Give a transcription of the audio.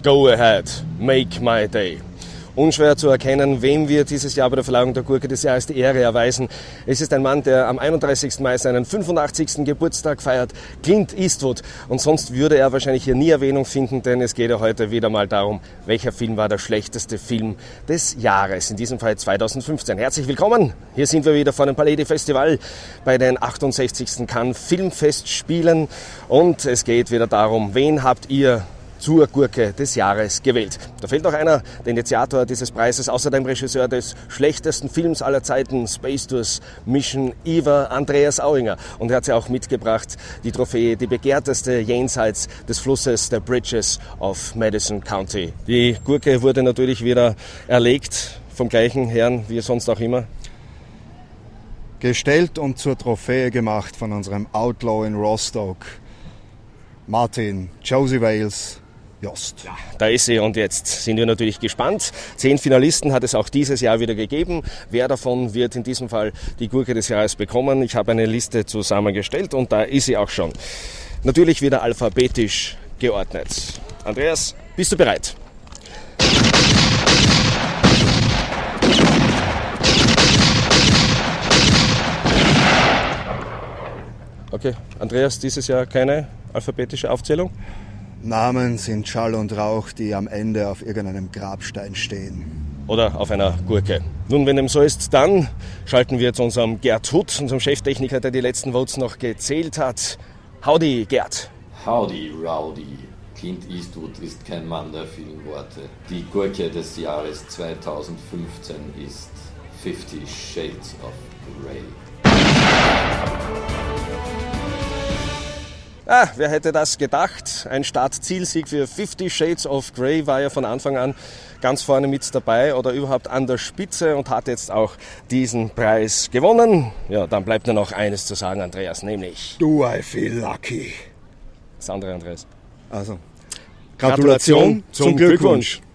Go ahead, make my day. Unschwer zu erkennen, wem wir dieses Jahr bei der Verleihung der Gurke des Jahres die Ehre erweisen. Es ist ein Mann, der am 31. Mai seinen 85. Geburtstag feiert, Clint Eastwood. Und sonst würde er wahrscheinlich hier nie Erwähnung finden, denn es geht ja heute wieder mal darum, welcher Film war der schlechteste Film des Jahres, in diesem Fall 2015. Herzlich willkommen, hier sind wir wieder vor dem Palais Festival bei den 68. Cannes Filmfestspielen und es geht wieder darum, wen habt ihr zur Gurke des Jahres gewählt. Da fehlt noch einer, der Initiator dieses Preises, außerdem Regisseur des schlechtesten Films aller Zeiten, Space Tours Mission Eva, Andreas Auinger. Und er hat sie auch mitgebracht, die Trophäe, die begehrteste jenseits des Flusses der Bridges of Madison County. Die Gurke wurde natürlich wieder erlegt vom gleichen Herrn wie sonst auch immer. Gestellt und zur Trophäe gemacht von unserem Outlaw in Rostock, Martin Josie Wales, Jost. Ja, da ist sie und jetzt sind wir natürlich gespannt. Zehn Finalisten hat es auch dieses Jahr wieder gegeben. Wer davon wird in diesem Fall die Gurke des Jahres bekommen? Ich habe eine Liste zusammengestellt und da ist sie auch schon. Natürlich wieder alphabetisch geordnet. Andreas, bist du bereit? Okay, Andreas, dieses Jahr keine alphabetische Aufzählung? Namen sind Schall und Rauch, die am Ende auf irgendeinem Grabstein stehen. Oder auf einer Gurke. Nun, wenn dem so ist, dann schalten wir zu unserem Gerd Hutt, unserem Cheftechniker, der die letzten Votes noch gezählt hat. Howdy, Gerd. Howdy, Rowdy. Clint Eastwood ist kein Mann der vielen Worte. Die Gurke des Jahres 2015 ist Fifty Shades of Grey. Ah, wer hätte das gedacht? Ein Start-Zielsieg für Fifty Shades of Grey war ja von Anfang an ganz vorne mit dabei oder überhaupt an der Spitze und hat jetzt auch diesen Preis gewonnen. Ja, dann bleibt nur noch eines zu sagen, Andreas, nämlich. Do I feel lucky? Das andere, Andreas. Also, Gratulation, Gratulation zum Glückwunsch. Glückwunsch.